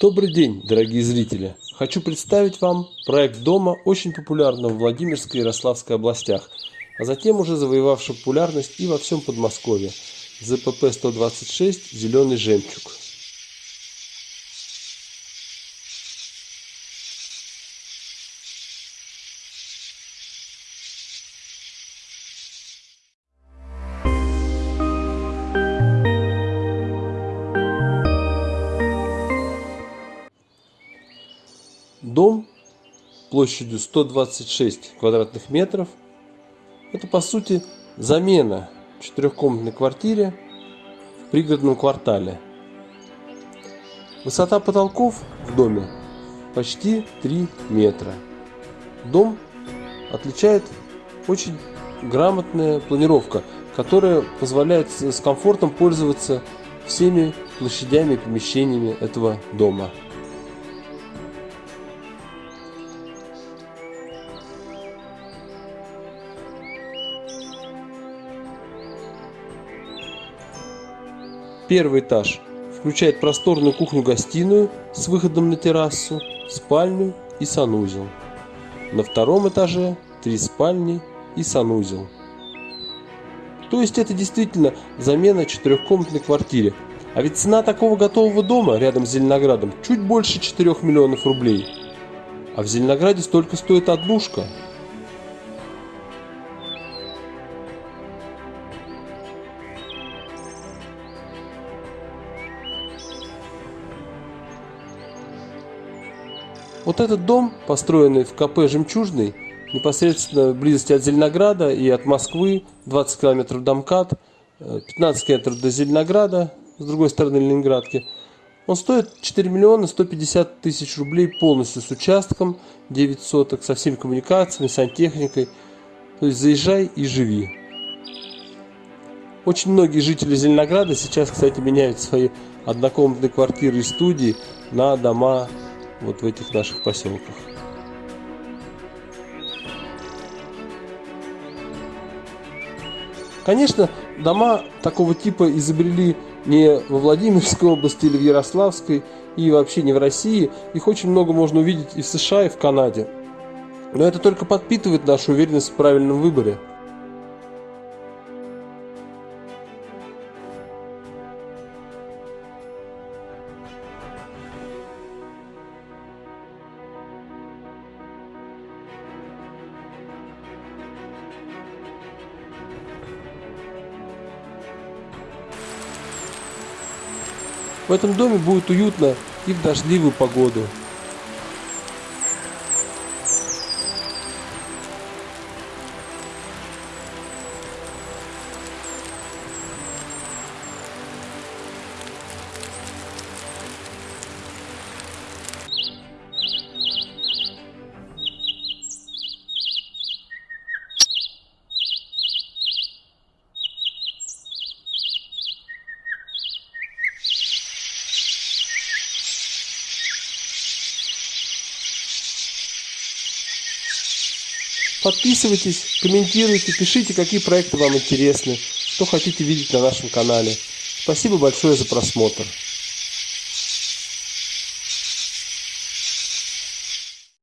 Добрый день, дорогие зрители! Хочу представить вам проект дома, очень популярного в Владимирской и Ярославской областях, а затем уже завоевавший популярность и во всем Подмосковье. ЗПП-126 «Зеленый жемчуг». Дом площадью 126 квадратных метров. Это по сути замена четырехкомнатной квартире в пригородном квартале. Высота потолков в доме почти 3 метра. Дом отличает очень грамотная планировка, которая позволяет с комфортом пользоваться всеми площадями и помещениями этого дома. Первый этаж включает просторную кухню-гостиную с выходом на террасу, спальню и санузел. На втором этаже три спальни и санузел. То есть это действительно замена четырехкомнатной квартире. А ведь цена такого готового дома рядом с Зеленоградом чуть больше 4 миллионов рублей. А в Зеленограде столько стоит однушка – Вот этот дом, построенный в КП «Жемчужный», непосредственно в близости от Зеленограда и от Москвы, 20 километров до МКАД, 15 километров до Зеленограда, с другой стороны Ленинградки. Он стоит 4 миллиона 150 тысяч рублей полностью с участком, 9 соток, со всеми коммуникациями, сантехникой. То есть заезжай и живи. Очень многие жители Зеленограда сейчас, кстати, меняют свои однокомнатные квартиры и студии на дома вот в этих наших поселках. Конечно, дома такого типа изобрели не во Владимирской области или в Ярославской, и вообще не в России. Их очень много можно увидеть и в США, и в Канаде. Но это только подпитывает нашу уверенность в правильном выборе. В этом доме будет уютно и в дождливую погоду. Подписывайтесь, комментируйте, пишите, какие проекты вам интересны, что хотите видеть на нашем канале. Спасибо большое за просмотр.